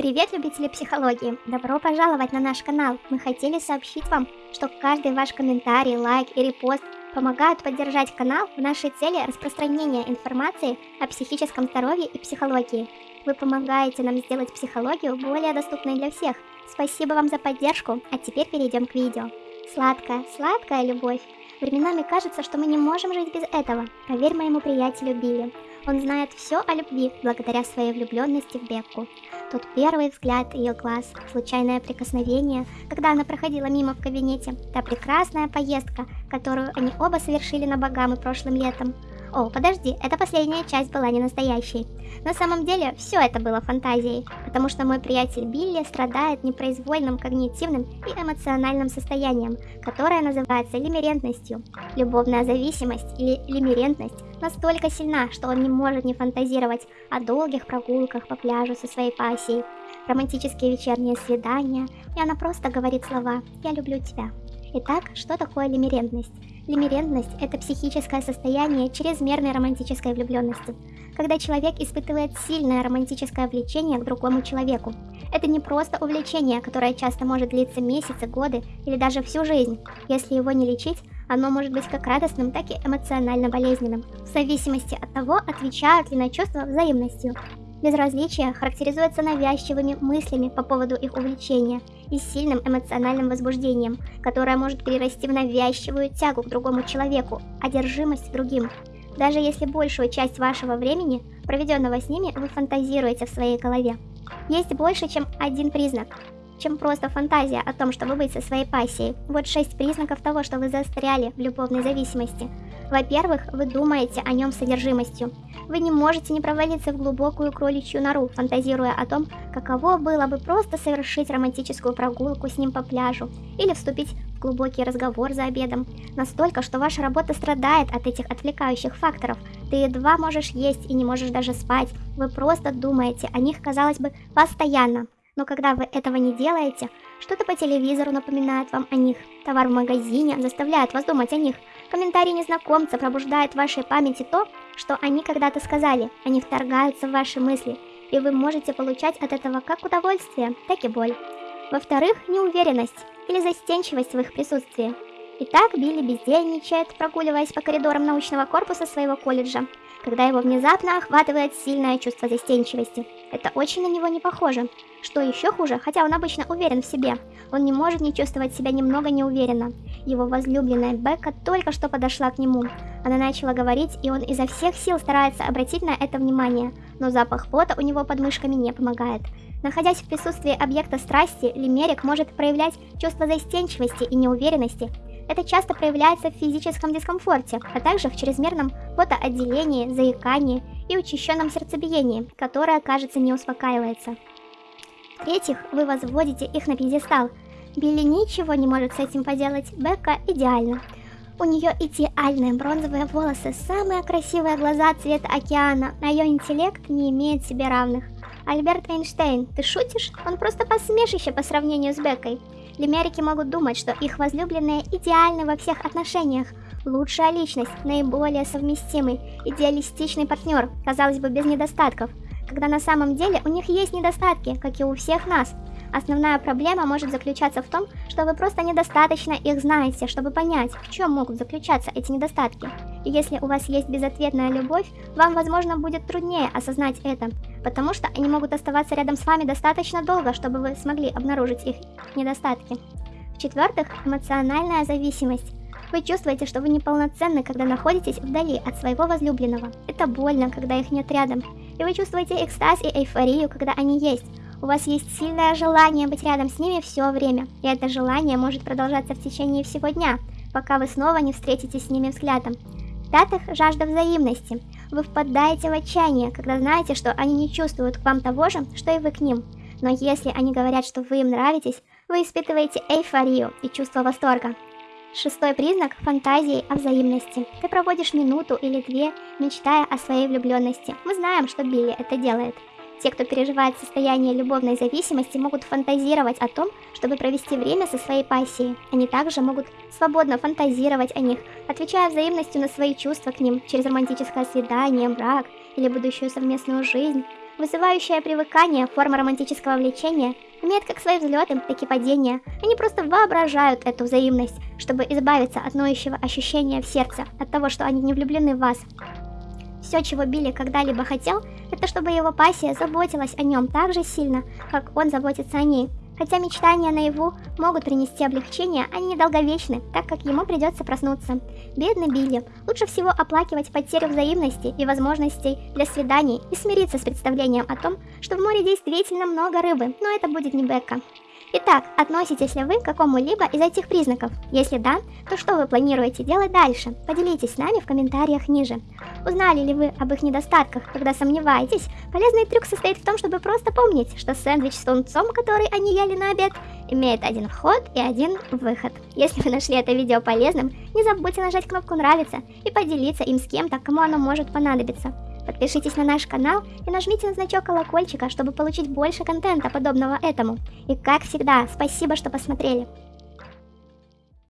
Привет, любители психологии! Добро пожаловать на наш канал! Мы хотели сообщить вам, что каждый ваш комментарий, лайк и репост помогают поддержать канал в нашей цели распространения информации о психическом здоровье и психологии. Вы помогаете нам сделать психологию более доступной для всех. Спасибо вам за поддержку, а теперь перейдем к видео. Сладкая, сладкая любовь. Временами кажется, что мы не можем жить без этого. Поверь моему приятелю Билли. Он знает все о любви благодаря своей влюбленности в Бекку. Тот первый взгляд ее глаз, случайное прикосновение, когда она проходила мимо в кабинете, та прекрасная поездка, которую они оба совершили на Багамы прошлым летом. О, подожди, эта последняя часть была не настоящей. На самом деле, все это было фантазией, потому что мой приятель Билли страдает непроизвольным когнитивным и эмоциональным состоянием, которое называется лимерентностью. Любовная зависимость или лимерентность настолько сильна, что он не может не фантазировать о долгих прогулках по пляжу со своей пассией, романтические вечерние свидания, и она просто говорит слова «Я люблю тебя». Итак, что такое лимерентность? Лимерентность – это психическое состояние чрезмерной романтической влюбленности, когда человек испытывает сильное романтическое влечение к другому человеку. Это не просто увлечение, которое часто может длиться месяцы, годы или даже всю жизнь. Если его не лечить, оно может быть как радостным, так и эмоционально болезненным, в зависимости от того, отвечают ли на чувства взаимностью. Безразличие характеризуется навязчивыми мыслями по поводу их увлечения и сильным эмоциональным возбуждением, которое может перерасти в навязчивую тягу к другому человеку, одержимость другим. Даже если большую часть вашего времени, проведенного с ними, вы фантазируете в своей голове. Есть больше, чем один признак, чем просто фантазия о том, чтобы быть со своей пассией. Вот шесть признаков того, что вы застряли в любовной зависимости. Во-первых, вы думаете о нем содержимостью. Вы не можете не провалиться в глубокую кроличью нору, фантазируя о том, каково было бы просто совершить романтическую прогулку с ним по пляжу или вступить в глубокий разговор за обедом. Настолько, что ваша работа страдает от этих отвлекающих факторов. Ты едва можешь есть и не можешь даже спать. Вы просто думаете о них, казалось бы, постоянно. Но когда вы этого не делаете, что-то по телевизору напоминает вам о них, товар в магазине заставляет вас думать о них, комментарий незнакомца пробуждает в вашей памяти то, что они когда-то сказали, они вторгаются в ваши мысли, и вы можете получать от этого как удовольствие, так и боль. Во-вторых, неуверенность или застенчивость в их присутствии. Итак, Билли бездельничает, прогуливаясь по коридорам научного корпуса своего колледжа, когда его внезапно охватывает сильное чувство застенчивости. Это очень на него не похоже. Что еще хуже, хотя он обычно уверен в себе, он не может не чувствовать себя немного неуверенно. Его возлюбленная Бекка только что подошла к нему. Она начала говорить, и он изо всех сил старается обратить на это внимание, но запах пота у него под мышками не помогает. Находясь в присутствии объекта страсти, Лимерик может проявлять чувство застенчивости и неуверенности, это часто проявляется в физическом дискомфорте, а также в чрезмерном потоотделении, заикании и учащенном сердцебиении, которое, кажется, не успокаивается. В-третьих, вы возводите их на пьедестал. Билли ничего не может с этим поделать, Бекка идеальна. У нее идеальные бронзовые волосы, самые красивые глаза цвета океана, а ее интеллект не имеет себе равных. Альберт Эйнштейн, ты шутишь? Он просто посмешище по сравнению с Беккой. Лимерики могут думать, что их возлюбленные идеальны во всех отношениях. Лучшая личность, наиболее совместимый, идеалистичный партнер, казалось бы, без недостатков. Когда на самом деле у них есть недостатки, как и у всех нас. Основная проблема может заключаться в том, что вы просто недостаточно их знаете, чтобы понять, в чем могут заключаться эти недостатки. И если у вас есть безответная любовь, вам, возможно, будет труднее осознать это, потому что они могут оставаться рядом с вами достаточно долго, чтобы вы смогли обнаружить их недостатки. В-четвертых, эмоциональная зависимость. Вы чувствуете, что вы неполноценны, когда находитесь вдали от своего возлюбленного. Это больно, когда их нет рядом. И вы чувствуете экстаз и эйфорию, когда они есть. У вас есть сильное желание быть рядом с ними все время, и это желание может продолжаться в течение всего дня, пока вы снова не встретитесь с ними взглядом. В-пятых, жажда взаимности. Вы впадаете в отчаяние, когда знаете, что они не чувствуют к вам того же, что и вы к ним. Но если они говорят, что вы им нравитесь, вы испытываете эйфорию и чувство восторга. Шестой признак – фантазии о взаимности. Ты проводишь минуту или две, мечтая о своей влюбленности. Мы знаем, что Билли это делает. Те, кто переживает состояние любовной зависимости, могут фантазировать о том, чтобы провести время со своей пассией. Они также могут свободно фантазировать о них, отвечая взаимностью на свои чувства к ним через романтическое свидание, брак или будущую совместную жизнь. Вызывающая привыкание, форма романтического влечения, имеет как свои взлеты, так и падения. Они просто воображают эту взаимность, чтобы избавиться от ноющего ощущения в сердце, от того, что они не влюблены в вас. Все, чего Билли когда-либо хотел, это чтобы его пассия заботилась о нем так же сильно, как он заботится о ней. Хотя мечтания наяву могут принести облегчение, они недолговечны, так как ему придется проснуться. Бедный Билли, лучше всего оплакивать потерю взаимности и возможностей для свиданий и смириться с представлением о том, что в море действительно много рыбы, но это будет не Бекка. Итак, относитесь ли вы к какому-либо из этих признаков? Если да, то что вы планируете делать дальше? Поделитесь с нами в комментариях ниже. Узнали ли вы об их недостатках, когда сомневаетесь? Полезный трюк состоит в том, чтобы просто помнить, что сэндвич с тунцом, который они ели на обед, имеет один вход и один выход. Если вы нашли это видео полезным, не забудьте нажать кнопку нравится и поделиться им с кем-то, кому оно может понадобиться. Подпишитесь на наш канал и нажмите на значок колокольчика, чтобы получить больше контента, подобного этому. И как всегда, спасибо, что посмотрели.